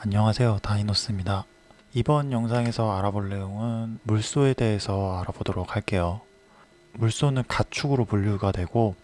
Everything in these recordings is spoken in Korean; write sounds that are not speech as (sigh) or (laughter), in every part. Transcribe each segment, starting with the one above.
안녕하세요 다이노스입니다. 이번 영상에서 알아볼 내용은 물소에 대해서 알아보도록 할게요. 물소는 가축으로 분류가 되고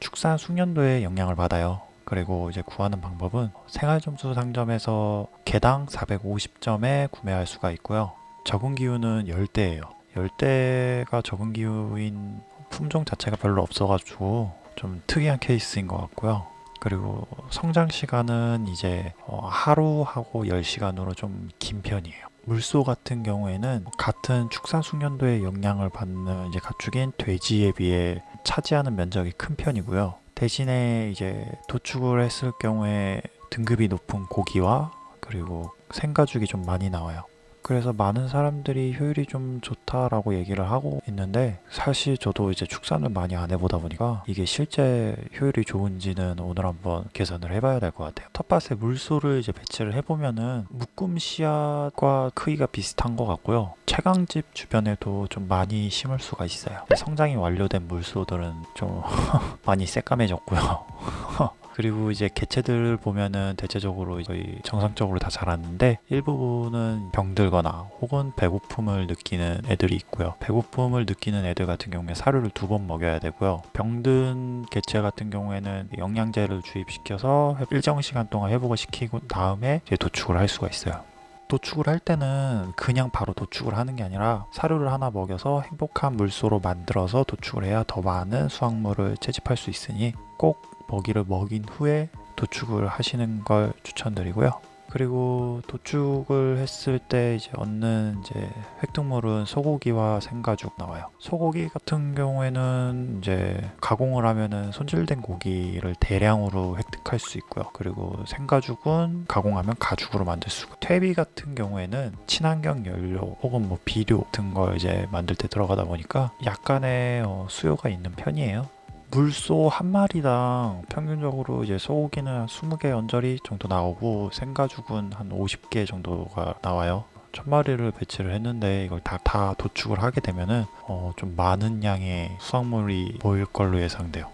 축산 숙련도에 영향을 받아요. 그리고 이제 구하는 방법은 생활점수 상점에서 개당 450점에 구매할 수가 있고요. 적응 기후는 열대예요. 열대가 적응 기후인 품종 자체가 별로 없어가지고 좀 특이한 케이스인 것 같고요 그리고 성장 시간은 이제 어, 하루하고 10시간으로 좀 긴 편이에요. 물소 같은 경우에는 같은 축산 숙련도에 영향을 받는 이제 가축인 돼지에 비해 차지하는 면적이 큰 편이고요. 대신에 이제 도축을 했을 경우에 등급이 높은 고기와 그리고 생가죽이 좀 많이 나와요. 그래서 많은 사람들이 효율이 좀 좋다라고 얘기를 하고 있는데 사실 저도 이제 축산을 많이 안 해보다 보니까 이게 실제 효율이 좋은지는 오늘 한번 계산을 해봐야 될 것 같아요. 텃밭에 물소를 이제 배치를 해보면은 묶음 씨앗과 크기가 비슷한 것 같고요. 채광집 주변에도 좀 많이 심을 수가 있어요. 성장이 완료된 물소들은 좀 (laughs) 많이 새까매졌고요 (laughs) 그리고 이제 개체들 보면은 대체적으로 거의 정상적으로 다 자랐는데 일부분은 병들거나 혹은 배고픔을 느끼는 애들이 있고요. 배고픔을 느끼는 애들 같은 경우에 사료를 두 번 먹여야 되고요. 병든 개체 같은 경우에는 영양제를 주입시켜서 일정 시간 동안 회복을 시키고 다음에 이제 도축을 할 수가 있어요 도축을 할 때는 그냥 바로 도축을 하는 게 아니라 사료를 하나 먹여서 행복한 물소로 만들어서 도축을 해야 더 많은 수확물을 채집할 수 있으니 꼭 먹이를 먹인 후에 도축을 하시는 걸 추천드리고요. 그리고 도축을 했을 때 이제 얻는 이제 획득물은 소고기와 생가죽 나와요. 소고기 같은 경우에는 이제 가공을 하면은 손질된 고기를 대량으로 획득할 수 있고요. 그리고 생가죽은 가공하면 가죽으로 만들 수가. 퇴비 같은 경우에는 친환경 연료 혹은 뭐 비료 같은 걸 이제 만들 때 들어가다 보니까 약간의 어, 수요가 있는 편이에요. 물소 한 마리당 평균적으로 이제 소고기는 한 20개 언저리 정도 나오고 생가죽은 한 50개 정도가 나와요. 천 마리를 배치를 했는데 이걸 다, 다 도축을 하게 되면은 어, 좀 많은 양의 수확물이 보일 걸로 예상돼요.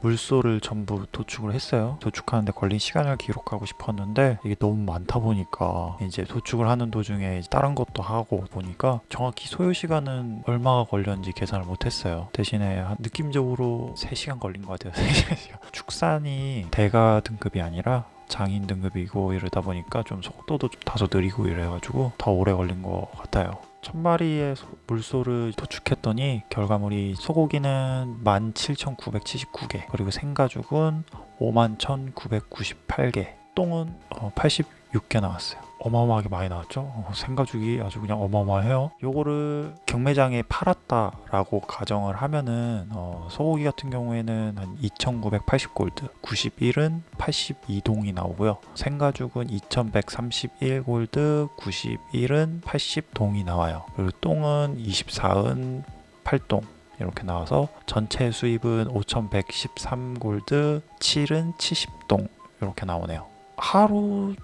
물소를 전부 도축을 했어요. 도축하는데 걸린 시간을 기록하고 싶었는데 이게 너무 많다 보니까 이제 도축을 하는 도중에 다른 것도 하고 보니까 정확히 소요 시간은 얼마가 걸렸는지 계산을 못했어요. 대신에 느낌적으로 3시간 걸린 것 같아요. (laughs) 3시간. 축산이 대가 등급이 아니라 장인 등급이고 이러다 보니까 좀 속도도 좀 다소 느리고 이래가지고 더 오래 걸린 것 같아요 천 마리의 물소를 도축했더니 결과물이 소고기는 17,979개 그리고 생가죽은 51,998개 똥은 86개 어, 나왔어요 어마어마하게 많이 나왔죠? 어, 생가죽이 아주 그냥 어마어마해요. 요거를 경매장에 팔았다 라고 가정을 하면은 어, 소고기 같은 경우에는 한 2980골드 91은 82동이 나오고요. 생가죽은 2131골드 91은 80동이 나와요. 그리고 똥은 24은 8동 이렇게 나와서 전체 수입은 5113골드 7은 70동 이렇게 나오네요. 하루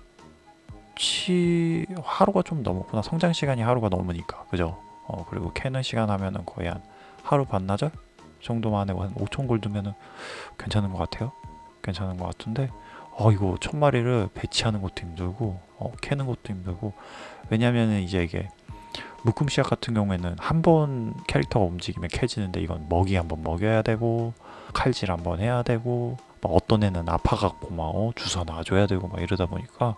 치 하루가 좀 넘었구나. 성장 시간이 하루가 넘으니까. 그죠? 어 그리고 캐는 시간 하면은 거의 한 하루 반나절 정도만 해고 한 5천 골드면은 괜찮은 것 같아요. 괜찮은 것 같은데 어 이거 천 마리를 배치하는 것도 힘들고 어 캐는 것도 힘들고. 왜냐면은 이제 이게 묶음 씨앗 같은 경우에는 한 번 캐릭터가 움직이면 캐지는데 이건 먹이 한번 먹여야 되고 칼질 한번 해야 되고 어떤 애는 아파갖고 막 어, 주사 놔줘야 되고 막 이러다 보니까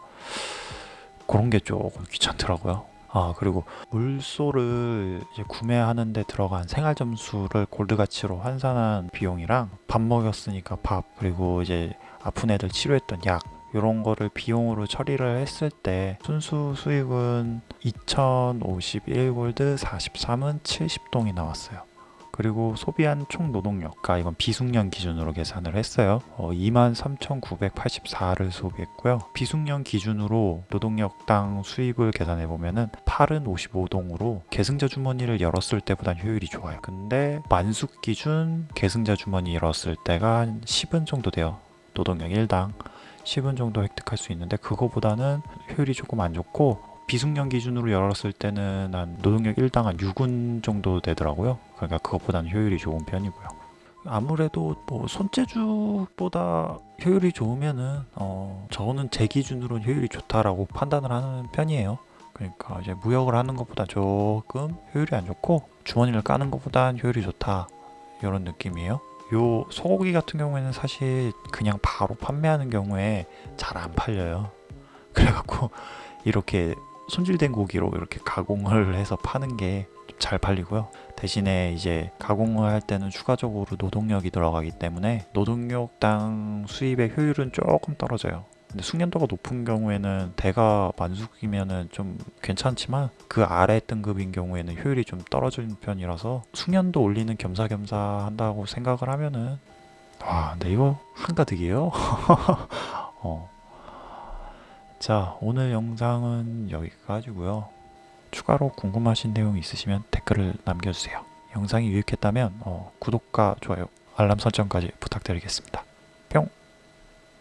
그런 게 조금 귀찮더라고요. 아 그리고 물소를 구매하는데 들어간 생활 점수를 골드 가치로 환산한 비용이랑 밥 먹였으니까 밥 그리고 이제 아픈 애들 치료했던 약 이런 거를 비용으로 처리를 했을 때 순수 수익은 2051골드 43은 70동이 나왔어요. 그리고 소비한 총 노동력가 이건 비숙련 기준으로 계산을 했어요. 어, 23,984를 소비했고요. 비숙련 기준으로 노동력당 수입을 계산해 보면은 8은 55동으로 계승자 주머니를 열었을 때보다 효율이 좋아요. 근데 만숙 기준 계승자 주머니 열었을 때가 한 10은 정도 돼요. 노동력 1당 10은 정도 획득할 수 있는데 그거보다는 효율이 조금 안 좋고 비숙련 기준으로 열었을 때는 한 노동력 1당 한 6은 정도 되더라고요 그러니까 그것보다는 효율이 좋은 편이고요 아무래도 뭐 손재주보다 효율이 좋으면은 어 저는 제 기준으로는 효율이 좋다라고 판단을 하는 편이에요. 그러니까 이제 무역을 하는 것보다 조금 효율이 안 좋고 주머니를 까는 것보단 효율이 좋다 이런 느낌이에요. 요 소고기 같은 경우에는 사실 그냥 바로 판매하는 경우에 잘 안 팔려요. (laughs) 그래갖고 이렇게 손질된 고기로 이렇게 가공을 해서 파는 게 잘 팔리고요. 대신에 이제 가공을 할 때는 추가적으로 노동력이 들어가기 때문에 노동력당 수입의 효율은 조금 떨어져요. 근데 숙련도가 높은 경우에는 대가 만숙이면은 좀 괜찮지만 그 아래 등급인 경우에는 효율이 좀 떨어지는 편이라서 숙련도 올리는 겸사겸사 한다고 생각을 하면은 와, 근데 이거 한가득이에요. (laughs) 어. 자, 오늘 영상은 여기까지고요. 추가로 궁금하신 내용 있으시면 댓글을 남겨주세요. 영상이 유익했다면 어, 구독과 좋아요, 알람 설정까지 부탁드리겠습니다.